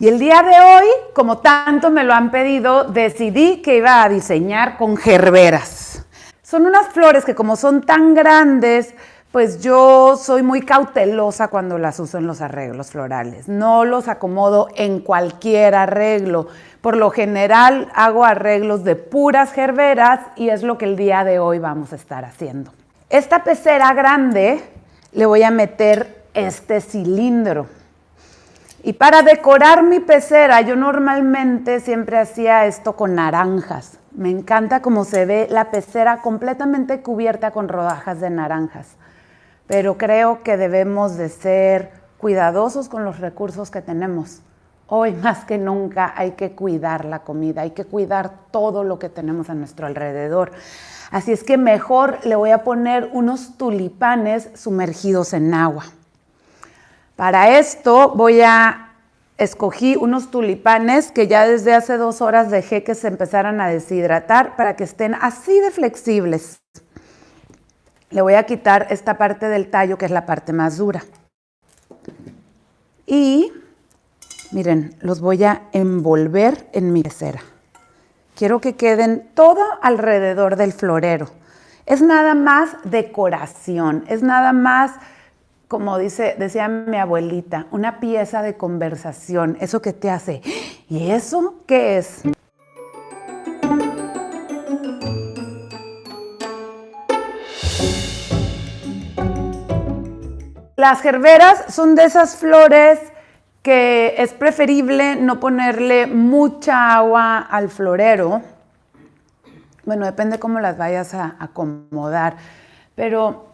Y el día de hoy, como tanto me lo han pedido, decidí que iba a diseñar con gerberas. Son unas flores que como son tan grandes, pues yo soy muy cautelosa cuando las uso en los arreglos florales. No los acomodo en cualquier arreglo. Por lo general hago arreglos de puras gerberas y es lo que el día de hoy vamos a estar haciendo. Esta pecera grande le voy a meter este cilindro. Y para decorar mi pecera, yo normalmente siempre hacía esto con naranjas. Me encanta cómo se ve la pecera completamente cubierta con rodajas de naranjas. Pero creo que debemos de ser cuidadosos con los recursos que tenemos. Hoy más que nunca hay que cuidar la comida, hay que cuidar todo lo que tenemos a nuestro alrededor. Así es que mejor le voy a poner unos tulipanes sumergidos en agua. Para esto voy a escogí unos tulipanes que ya desde hace dos horas dejé que se empezaran a deshidratar para que estén así de flexibles. Le voy a quitar esta parte del tallo que es la parte más dura. Y Miren, los voy a envolver en mi pecera. Quiero que queden todo alrededor del florero. Es nada más decoración, es nada más, como dice, decía mi abuelita, una pieza de conversación, eso que te hace. ¿Y eso qué es? Las gerberas son de esas flores que es preferible no ponerle mucha agua al florero. Bueno, depende cómo las vayas a acomodar, pero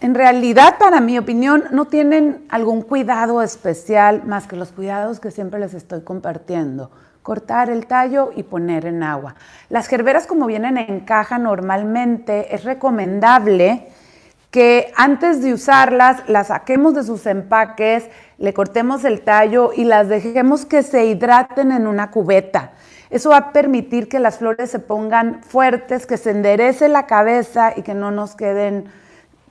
en realidad, para mi opinión, no tienen algún cuidado especial más que los cuidados que siempre les estoy compartiendo. Cortar el tallo y poner en agua. Las gerberas como vienen en caja normalmente es recomendable que antes de usarlas las saquemos de sus empaques, le cortemos el tallo y las dejemos que se hidraten en una cubeta. Eso va a permitir que las flores se pongan fuertes, que se enderece la cabeza y que no nos queden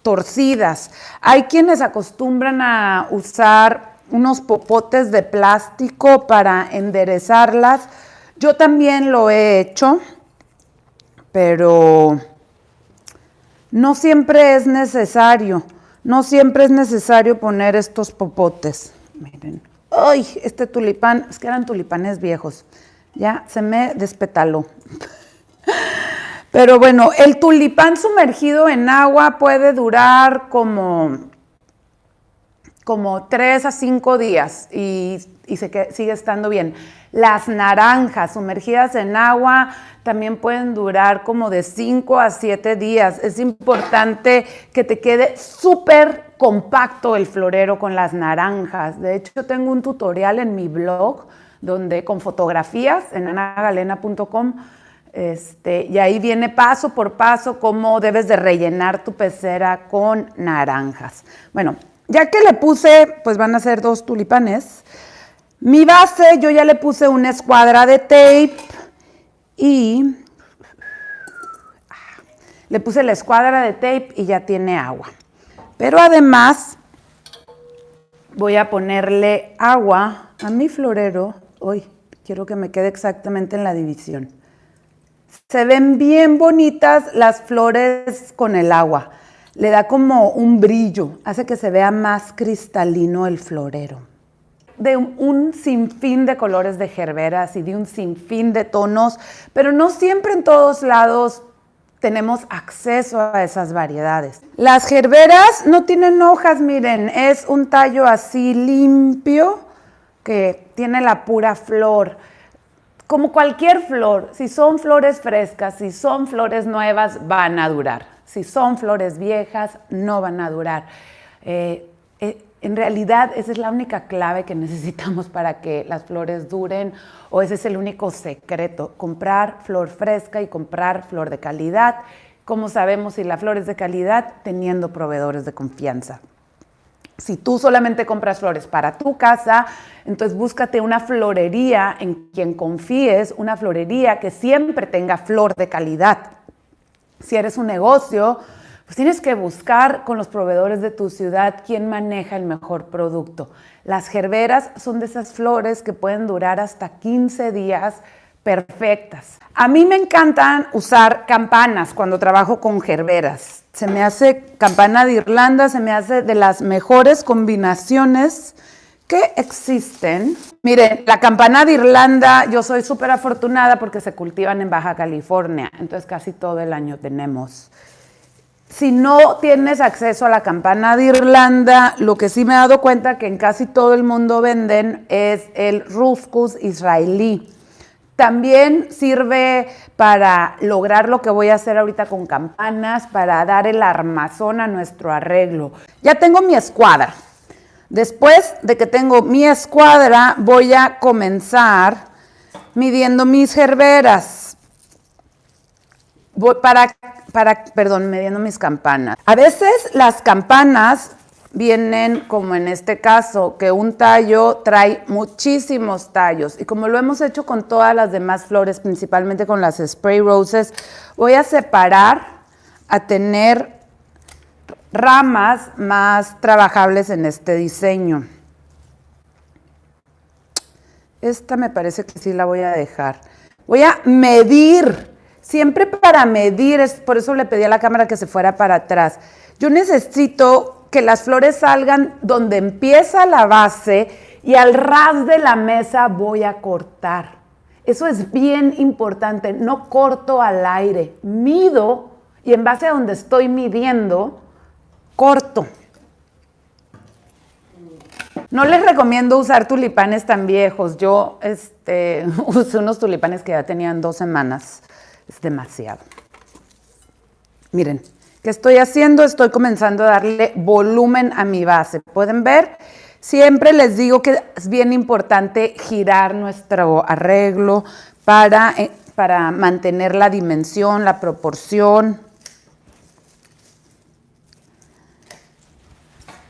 torcidas. Hay quienes acostumbran a usar unos popotes de plástico para enderezarlas. Yo también lo he hecho, pero no siempre es necesario, no siempre es necesario poner estos popotes. Miren, ¡ay! Este tulipán, es que eran tulipanes viejos. Ya se me despetaló. Pero bueno, el tulipán sumergido en agua puede durar como, como 3 a 5 días y, y se, sigue estando bien. Las naranjas sumergidas en agua también pueden durar como de 5 a 7 días. Es importante que te quede súper compacto el florero con las naranjas. De hecho, tengo un tutorial en mi blog donde con fotografías en anagalena.com este, y ahí viene paso por paso cómo debes de rellenar tu pecera con naranjas. Bueno, ya que le puse, pues van a ser dos tulipanes. Mi base, yo ya le puse una escuadra de tape y le puse la escuadra de tape y ya tiene agua. Pero además voy a ponerle agua a mi florero. Hoy quiero que me quede exactamente en la división. Se ven bien bonitas las flores con el agua. Le da como un brillo, hace que se vea más cristalino el florero de un sinfín de colores de gerberas y de un sinfín de tonos, pero no siempre en todos lados tenemos acceso a esas variedades. Las gerberas no tienen hojas, miren, es un tallo así limpio que tiene la pura flor. Como cualquier flor, si son flores frescas, si son flores nuevas, van a durar. Si son flores viejas, no van a durar. Eh, eh, en realidad esa es la única clave que necesitamos para que las flores duren o ese es el único secreto, comprar flor fresca y comprar flor de calidad. ¿Cómo sabemos si la flor es de calidad? Teniendo proveedores de confianza. Si tú solamente compras flores para tu casa, entonces búscate una florería en quien confíes, una florería que siempre tenga flor de calidad. Si eres un negocio, pues tienes que buscar con los proveedores de tu ciudad quién maneja el mejor producto. Las gerberas son de esas flores que pueden durar hasta 15 días perfectas. A mí me encantan usar campanas cuando trabajo con gerberas. Se me hace campana de Irlanda, se me hace de las mejores combinaciones que existen. Miren, la campana de Irlanda, yo soy súper afortunada porque se cultivan en Baja California, entonces casi todo el año tenemos. Si no tienes acceso a la campana de Irlanda, lo que sí me he dado cuenta que en casi todo el mundo venden es el ruscus israelí. También sirve para lograr lo que voy a hacer ahorita con campanas, para dar el armazón a nuestro arreglo. Ya tengo mi escuadra. Después de que tengo mi escuadra, voy a comenzar midiendo mis gerberas. Para, para, perdón, midiendo mis campanas. A veces las campanas vienen, como en este caso, que un tallo trae muchísimos tallos. Y como lo hemos hecho con todas las demás flores, principalmente con las spray roses, voy a separar a tener ramas más trabajables en este diseño. Esta me parece que sí la voy a dejar. Voy a medir, siempre para medir, por eso le pedí a la cámara que se fuera para atrás. Yo necesito que las flores salgan donde empieza la base y al ras de la mesa voy a cortar. Eso es bien importante, no corto al aire, mido y en base a donde estoy midiendo, corto. No les recomiendo usar tulipanes tan viejos. Yo este, usé unos tulipanes que ya tenían dos semanas. Es demasiado. Miren, ¿qué estoy haciendo? Estoy comenzando a darle volumen a mi base. ¿Pueden ver? Siempre les digo que es bien importante girar nuestro arreglo para, eh, para mantener la dimensión, la proporción.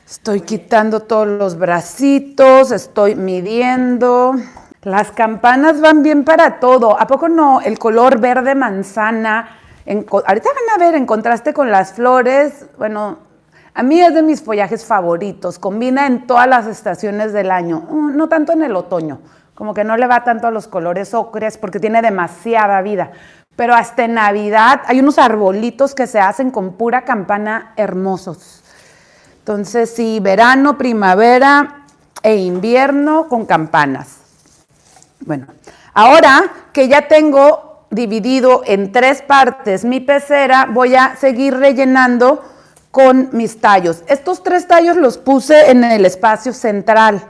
Estoy quitando todos los bracitos, estoy midiendo. Las campanas van bien para todo. ¿A poco no? El color verde manzana. Ahorita van a ver en contraste con las flores. Bueno, a mí es de mis follajes favoritos. Combina en todas las estaciones del año. Mm, no tanto en el otoño. Como que no le va tanto a los colores ocres porque tiene demasiada vida. Pero hasta en Navidad hay unos arbolitos que se hacen con pura campana hermosos. Entonces, sí, verano, primavera e invierno con campanas. Bueno, ahora que ya tengo dividido en tres partes mi pecera, voy a seguir rellenando con mis tallos. Estos tres tallos los puse en el espacio central.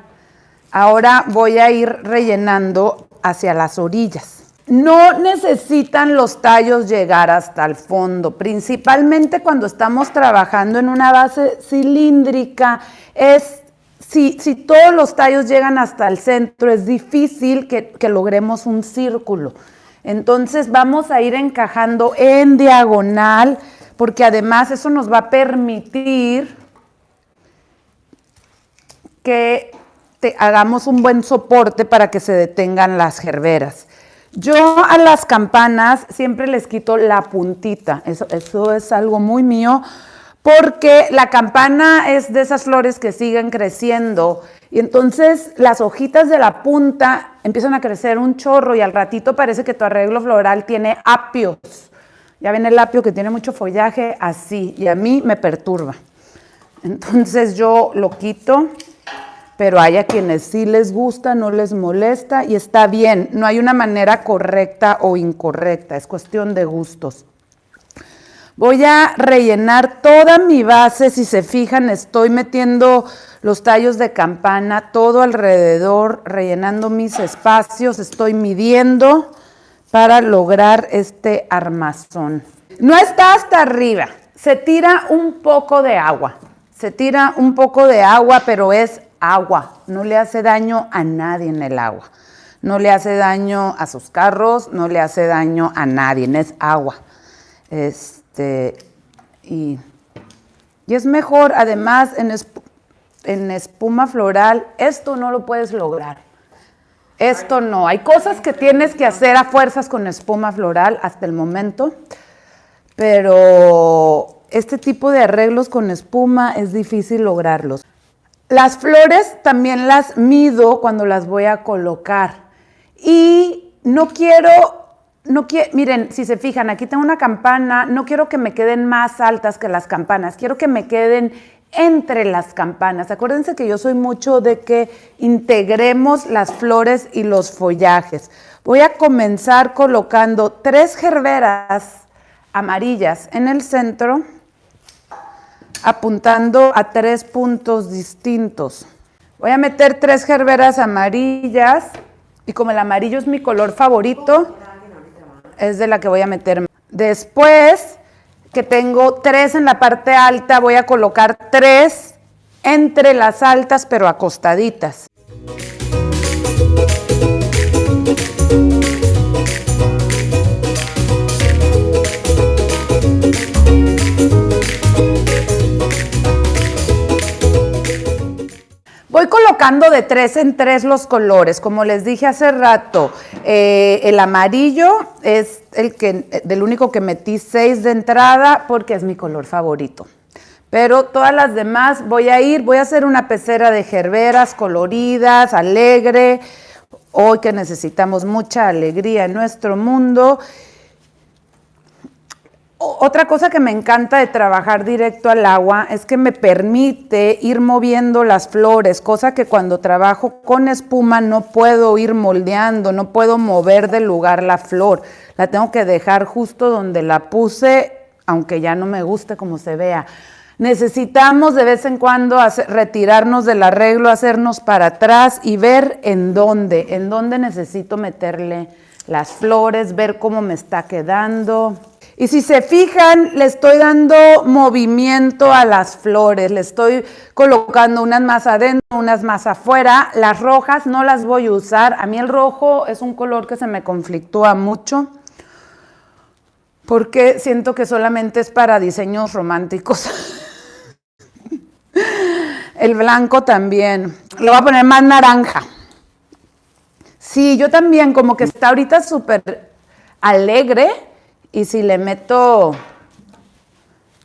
Ahora voy a ir rellenando hacia las orillas. No necesitan los tallos llegar hasta el fondo, principalmente cuando estamos trabajando en una base cilíndrica. Es, si, todos los tallos llegan hasta el centro, es difícil que, que logremos un círculo. Entonces vamos a ir encajando en diagonal, porque además eso nos va a permitir que te hagamos un buen soporte para que se detengan las gerberas. Yo a las campanas siempre les quito la puntita, eso, eso es algo muy mío, porque la campana es de esas flores que siguen creciendo y entonces las hojitas de la punta empiezan a crecer un chorro y al ratito parece que tu arreglo floral tiene apios. Ya ven el apio que tiene mucho follaje así y a mí me perturba. Entonces yo lo quito pero hay a quienes sí les gusta, no les molesta y está bien. No hay una manera correcta o incorrecta, es cuestión de gustos. Voy a rellenar toda mi base, si se fijan estoy metiendo los tallos de campana todo alrededor, rellenando mis espacios, estoy midiendo para lograr este armazón. No está hasta arriba, se tira un poco de agua, se tira un poco de agua, pero es agua, no le hace daño a nadie en el agua. No le hace daño a sus carros, no le hace daño a nadie, es agua. Este, y, es mejor, además, en, en espuma floral, esto no lo puedes lograr. Esto no. Hay cosas que tienes que hacer a fuerzas con espuma floral hasta el momento, pero este tipo de arreglos con espuma es difícil lograrlos. Las flores también las mido cuando las voy a colocar. Y no quiero, no quiero, miren, si se fijan, aquí tengo una campana, no quiero que me queden más altas que las campanas, quiero que me queden entre las campanas. Acuérdense que yo soy mucho de que integremos las flores y los follajes. Voy a comenzar colocando tres gerberas amarillas en el centro, apuntando a tres puntos distintos. Voy a meter tres gerberas amarillas y como el amarillo es mi color favorito, es de la que voy a meter. Después que tengo tres en la parte alta, voy a colocar tres entre las altas pero acostaditas. Colocando de tres en tres los colores. Como les dije hace rato, eh, el amarillo es el que, del único que metí seis de entrada porque es mi color favorito. Pero todas las demás voy a ir, voy a hacer una pecera de gerberas coloridas, alegre. Hoy que necesitamos mucha alegría en nuestro mundo otra cosa que me encanta de trabajar directo al agua es que me permite ir moviendo las flores, cosa que cuando trabajo con espuma no puedo ir moldeando, no puedo mover del lugar la flor. La tengo que dejar justo donde la puse, aunque ya no me guste como se vea. Necesitamos de vez en cuando retirarnos del arreglo, hacernos para atrás y ver en dónde, en dónde necesito meterle las flores, ver cómo me está quedando. Y si se fijan, le estoy dando movimiento a las flores, le estoy colocando unas más adentro, unas más afuera. Las rojas no las voy a usar. A mí el rojo es un color que se me conflictúa mucho porque siento que solamente es para diseños románticos. el blanco también. Le voy a poner más naranja. Sí, yo también, como que está ahorita súper alegre y si le meto,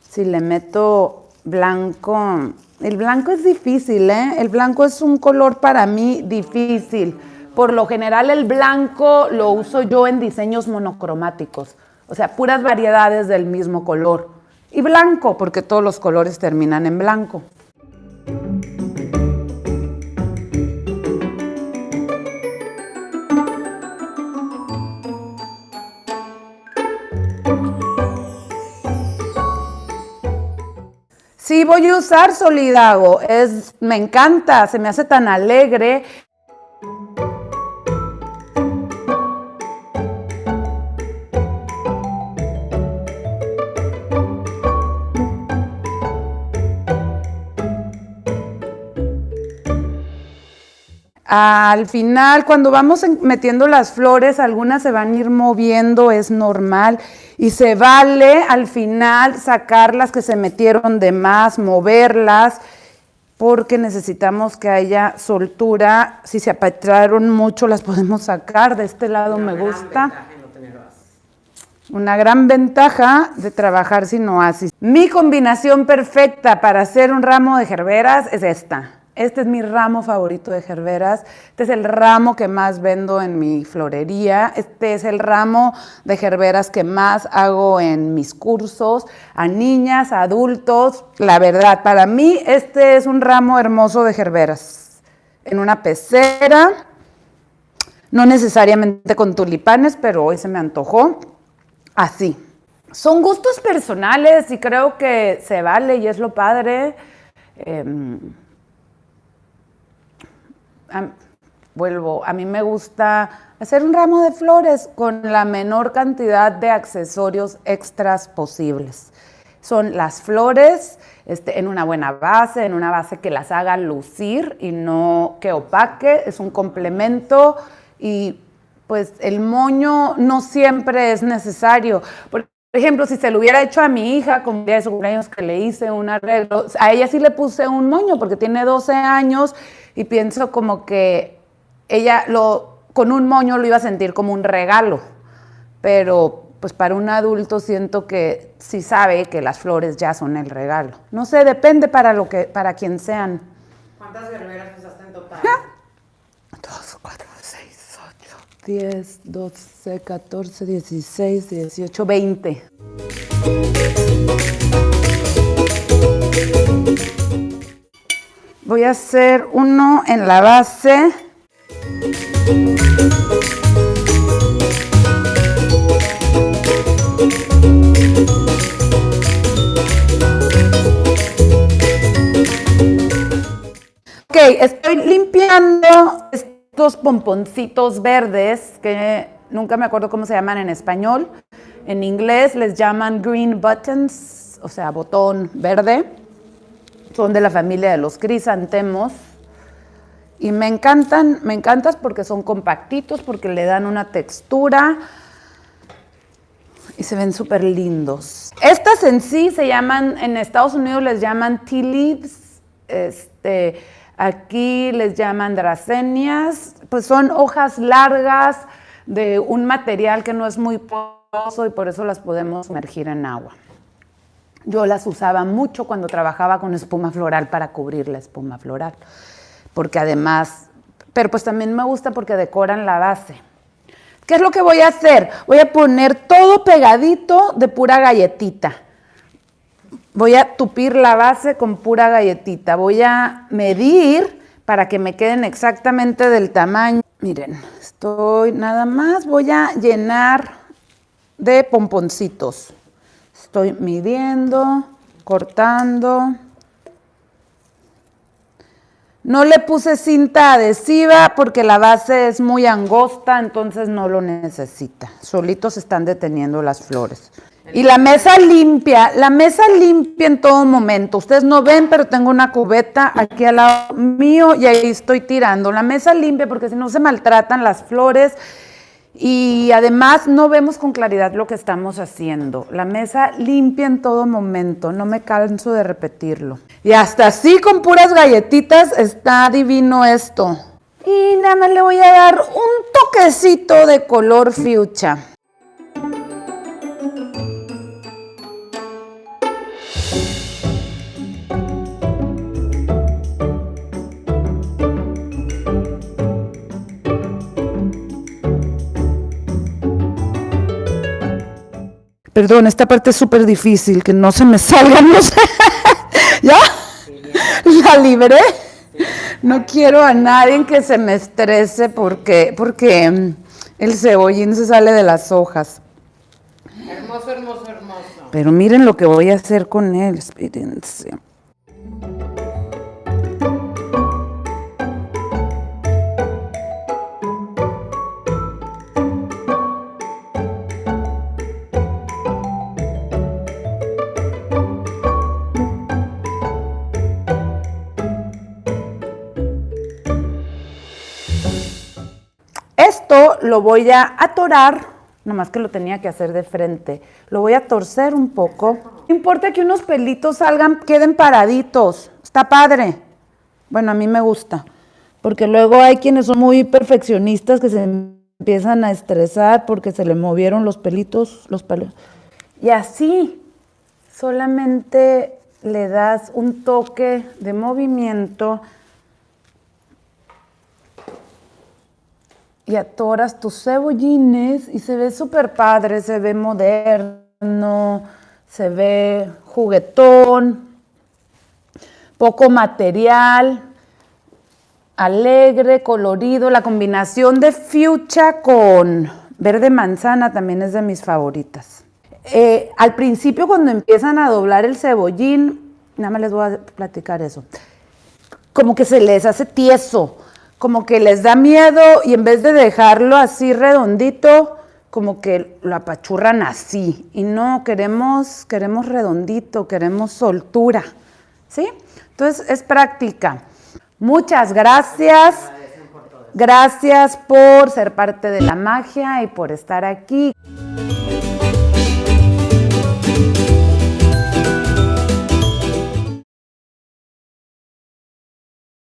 si le meto blanco, el blanco es difícil, ¿eh? El blanco es un color para mí difícil. Por lo general el blanco lo uso yo en diseños monocromáticos, o sea, puras variedades del mismo color. Y blanco, porque todos los colores terminan en blanco. Sí, voy a usar Solidago. Es, me encanta, se me hace tan alegre. Al final, cuando vamos metiendo las flores, algunas se van a ir moviendo, es normal. Y se vale al final sacar las que se metieron de más, moverlas, porque necesitamos que haya soltura. Si se apatraron mucho, las podemos sacar. De este lado me gusta. Una gran ventaja de trabajar sin oasis. Mi combinación perfecta para hacer un ramo de gerberas es esta. Este es mi ramo favorito de gerberas. Este es el ramo que más vendo en mi florería. Este es el ramo de gerberas que más hago en mis cursos a niñas, a adultos. La verdad, para mí este es un ramo hermoso de gerberas. En una pecera, no necesariamente con tulipanes, pero hoy se me antojó así. Son gustos personales y creo que se vale y es lo padre. Em, vuelvo, a mí me gusta hacer un ramo de flores con la menor cantidad de accesorios extras posibles. Son las flores este, en una buena base, en una base que las haga lucir y no que opaque, es un complemento y pues el moño no siempre es necesario. Por ejemplo, si se lo hubiera hecho a mi hija con día de su cumpleaños que le hice un arreglo, a ella sí le puse un moño porque tiene 12 años y pienso como que ella lo, con un moño lo iba a sentir como un regalo, pero pues para un adulto siento que sí sabe que las flores ya son el regalo. No sé, depende para lo que, para quien sean. ¿Cuántas verberas usaste en total? 2, 4, 6, 8, 10, 12, 14, 16, 18, 20. Voy a hacer uno en la base. Ok, estoy limpiando estos pomponcitos verdes que nunca me acuerdo cómo se llaman en español. En inglés les llaman green buttons, o sea, botón verde. Son de la familia de los crisantemos. Y me encantan, me encantan porque son compactitos, porque le dan una textura y se ven súper lindos. Estas en sí se llaman, en Estados Unidos les llaman tea leaves, este, aquí les llaman dracenias, pues son hojas largas de un material que no es muy poroso y por eso las podemos sumergir en agua. Yo las usaba mucho cuando trabajaba con espuma floral para cubrir la espuma floral, porque además, pero pues también me gusta porque decoran la base. ¿Qué es lo que voy a hacer? Voy a poner todo pegadito de pura galletita. Voy a tupir la base con pura galletita. Voy a medir para que me queden exactamente del tamaño. Miren, estoy nada más, voy a llenar de pomponcitos. Estoy midiendo, cortando. No le puse cinta adhesiva porque la base es muy angosta, entonces no lo necesita. Solitos están deteniendo las flores. Y la mesa limpia, la mesa limpia en todo momento. Ustedes no ven, pero tengo una cubeta aquí al lado mío y ahí estoy tirando. La mesa limpia porque si no se maltratan las flores y además no vemos con claridad lo que estamos haciendo. La mesa limpia en todo momento, no me canso de repetirlo. Y hasta así con puras galletitas está divino esto. Y nada más le voy a dar un toquecito de color fuchsia. Perdón, esta parte es súper difícil, que no se me salgan los... ¿Ya? ¿La libré? No quiero a nadie que se me estrese porque, porque mm, el cebollín se sale de las hojas. Hermoso, hermoso, hermoso. Pero miren lo que voy a hacer con él, espérense. Lo voy a atorar, nomás que lo tenía que hacer de frente. Lo voy a torcer un poco. No importa que unos pelitos salgan, queden paraditos. Está padre. Bueno, a mí me gusta. Porque luego hay quienes son muy perfeccionistas que se empiezan a estresar porque se le movieron los pelitos, los pelos. Y así, solamente le das un toque de movimiento y atoras tus cebollines y se ve súper padre, se ve moderno, se ve juguetón, poco material, alegre, colorido. La combinación de fuchsia con verde manzana también es de mis favoritas. Eh, al principio cuando empiezan a doblar el cebollín, nada más les voy a platicar eso, como que se les hace tieso, como que les da miedo y en vez de dejarlo así redondito, como que lo apachurran así. Y no, queremos, queremos redondito, queremos soltura. ¿Sí? Entonces es práctica. Muchas gracias. Gracias por ser parte de la magia y por estar aquí.